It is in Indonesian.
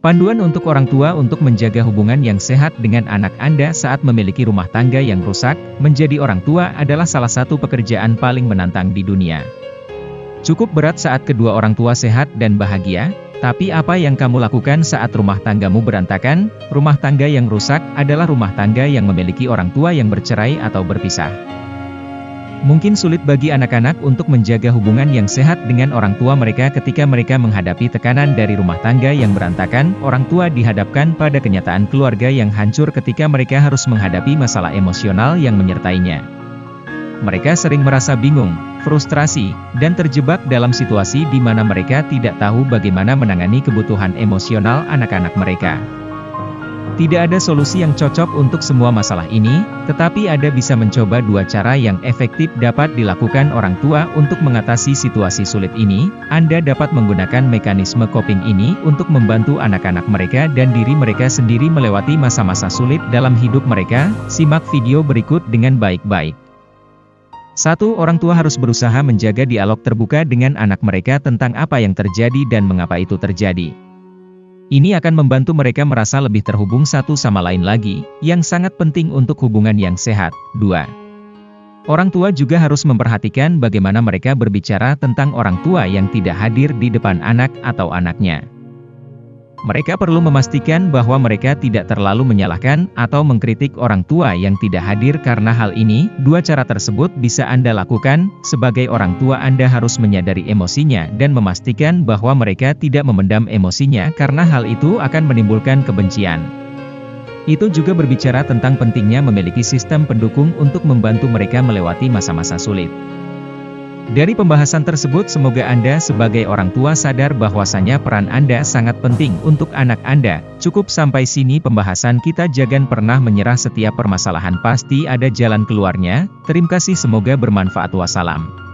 Panduan untuk orang tua untuk menjaga hubungan yang sehat dengan anak Anda saat memiliki rumah tangga yang rusak, menjadi orang tua adalah salah satu pekerjaan paling menantang di dunia. Cukup berat saat kedua orang tua sehat dan bahagia, tapi apa yang kamu lakukan saat rumah tanggamu berantakan? Rumah tangga yang rusak adalah rumah tangga yang memiliki orang tua yang bercerai atau berpisah. Mungkin sulit bagi anak-anak untuk menjaga hubungan yang sehat dengan orang tua mereka ketika mereka menghadapi tekanan dari rumah tangga yang berantakan, orang tua dihadapkan pada kenyataan keluarga yang hancur ketika mereka harus menghadapi masalah emosional yang menyertainya. Mereka sering merasa bingung, frustrasi, dan terjebak dalam situasi di mana mereka tidak tahu bagaimana menangani kebutuhan emosional anak-anak mereka. Tidak ada solusi yang cocok untuk semua masalah ini, tetapi ada bisa mencoba dua cara yang efektif dapat dilakukan orang tua untuk mengatasi situasi sulit ini. Anda dapat menggunakan mekanisme coping ini untuk membantu anak-anak mereka dan diri mereka sendiri melewati masa-masa sulit dalam hidup mereka. Simak video berikut dengan baik-baik. Satu orang tua harus berusaha menjaga dialog terbuka dengan anak mereka tentang apa yang terjadi dan mengapa itu terjadi. Ini akan membantu mereka merasa lebih terhubung satu sama lain lagi, yang sangat penting untuk hubungan yang sehat. 2. Orang tua juga harus memperhatikan bagaimana mereka berbicara tentang orang tua yang tidak hadir di depan anak atau anaknya. Mereka perlu memastikan bahwa mereka tidak terlalu menyalahkan atau mengkritik orang tua yang tidak hadir karena hal ini, dua cara tersebut bisa Anda lakukan, sebagai orang tua Anda harus menyadari emosinya dan memastikan bahwa mereka tidak memendam emosinya karena hal itu akan menimbulkan kebencian. Itu juga berbicara tentang pentingnya memiliki sistem pendukung untuk membantu mereka melewati masa-masa sulit. Dari pembahasan tersebut semoga Anda sebagai orang tua sadar bahwasanya peran Anda sangat penting untuk anak Anda. Cukup sampai sini pembahasan kita jangan pernah menyerah setiap permasalahan pasti ada jalan keluarnya. Terima kasih semoga bermanfaat wassalam.